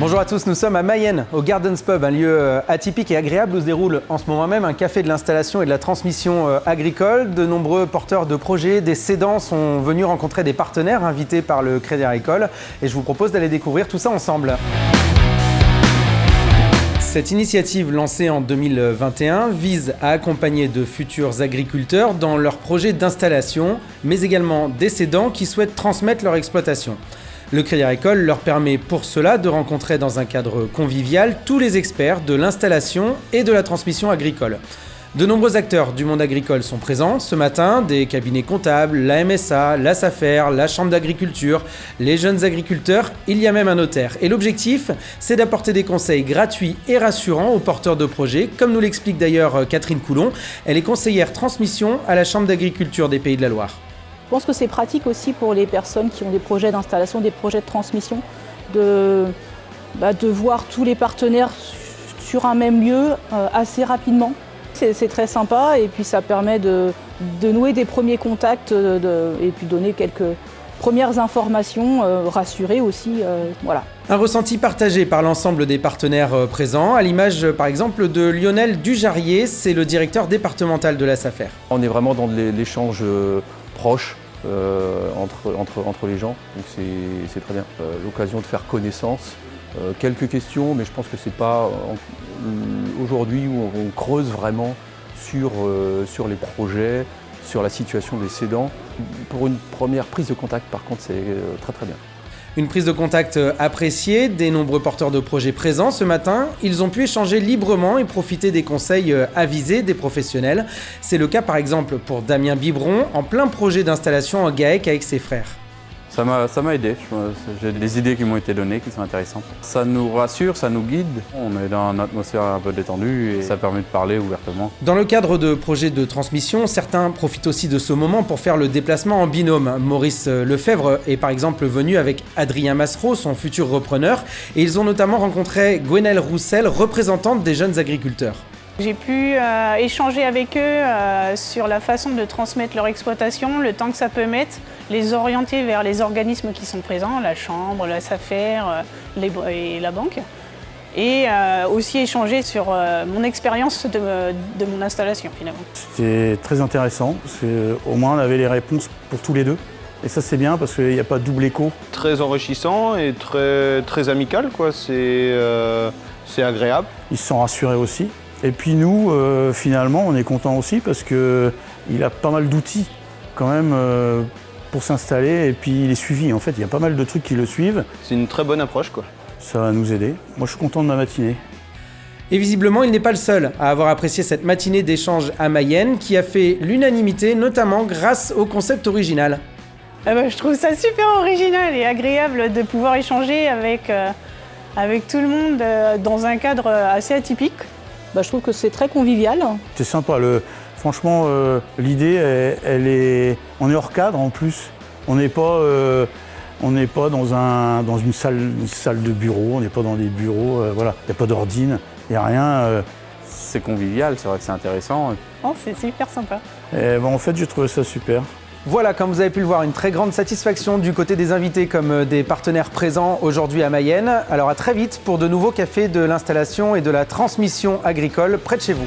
Bonjour à tous, nous sommes à Mayenne, au Gardens Pub, un lieu euh, atypique et agréable où se déroule en ce moment même un café de l'installation et de la transmission euh, agricole. De nombreux porteurs de projets, des cédants sont venus rencontrer des partenaires invités par le Crédit Agricole et je vous propose d'aller découvrir tout ça ensemble. Cette initiative lancée en 2021 vise à accompagner de futurs agriculteurs dans leurs projets d'installation, mais également des cédants qui souhaitent transmettre leur exploitation. Le Crédit Agricole leur permet pour cela de rencontrer dans un cadre convivial tous les experts de l'installation et de la transmission agricole. De nombreux acteurs du monde agricole sont présents ce matin, des cabinets comptables, la MSA, la SAFER, la Chambre d'agriculture, les jeunes agriculteurs, il y a même un notaire. Et l'objectif, c'est d'apporter des conseils gratuits et rassurants aux porteurs de projets, comme nous l'explique d'ailleurs Catherine Coulon. Elle est conseillère transmission à la Chambre d'agriculture des Pays de la Loire. Je pense que c'est pratique aussi pour les personnes qui ont des projets d'installation, des projets de transmission, de, bah, de voir tous les partenaires sur un même lieu euh, assez rapidement. C'est très sympa et puis ça permet de, de nouer des premiers contacts de, et puis donner quelques premières informations, euh, rassurer aussi. Euh, voilà. Un ressenti partagé par l'ensemble des partenaires euh, présents, à l'image par exemple de Lionel Dujarier, c'est le directeur départemental de la SAFER. On est vraiment dans l'échange proche euh, entre, les gens, donc c'est très bien. Euh, l'occasion de faire connaissance, euh, quelques questions, mais je pense que c'est pas aujourd'hui où on creuse vraiment sur, sur les projets, sur la situation des cédants. Pour une première prise de contact, par contre, c'est très très bien. Une prise de contact appréciée des nombreux porteurs de projets présents ce matin. Ils ont pu échanger librement et profiter des conseils avisés des professionnels. C'est le cas par exemple pour Damien Biberon en plein projet d'installation en GAEC avec ses frères. Ça m'a aidé, j'ai des idées qui m'ont été données qui sont intéressantes. Ça nous rassure, ça nous guide, on est dans une atmosphère un peu détendue et ça permet de parler ouvertement. Dans le cadre de projets de transmission, certains profitent aussi de ce moment pour faire le déplacement en binôme. Maurice Lefebvre est par exemple venu avec Adrien Massereau, son futur repreneur, et ils ont notamment rencontré Gwenelle Roussel, représentante des jeunes agriculteurs. J'ai pu euh, échanger avec eux euh, sur la façon de transmettre leur exploitation, le temps que ça peut mettre, les orienter vers les organismes qui sont présents, la chambre, la SAFER euh, et la banque. Et aussi échanger sur mon expérience de, de, mon installation finalement. C'était très intéressant, parce qu'au moins on avait les réponses pour tous les deux. Et ça c'est bien parce qu'il n'y a pas de double écho. Très enrichissant et très, très amical, c'est agréable. Ils se sont rassurés aussi. Et puis nous, euh, finalement, on est content aussi parce qu'il a pas mal d'outils quand même euh, pour s'installer et puis il est suivi. En fait, il y a pas mal de trucs qui le suivent. C'est une très bonne approche quoi. Ça va nous aider. Moi, je suis content de ma matinée. Et visiblement, il n'est pas le seul à avoir apprécié cette matinée d'échange à Mayenne qui a fait l'unanimité, notamment grâce au concept original. Ah bah, je trouve ça super original et agréable de pouvoir échanger avec, euh, avec tout le monde dans un cadre assez atypique. Bah, je trouve que c'est très convivial. C'est sympa. Le, franchement, euh, l'idée, elle, est, on est hors cadre en plus. On n'est pas, euh, on n'est pas dans, un, dans une, salle, salle de bureau, on n'est pas dans des bureaux. Euh, voilà, il n'y a pas d'ordine, il n'y a rien. C'est convivial, c'est vrai que c'est intéressant. Oh, c'est super sympa. Et, en fait, j'ai trouvé ça super. Voilà, comme vous avez pu le voir, une très grande satisfaction du côté des invités comme euh, des partenaires présents aujourd'hui à Mayenne. Alors à très vite pour de nouveaux cafés de l'installation et de la transmission agricole près de chez vous.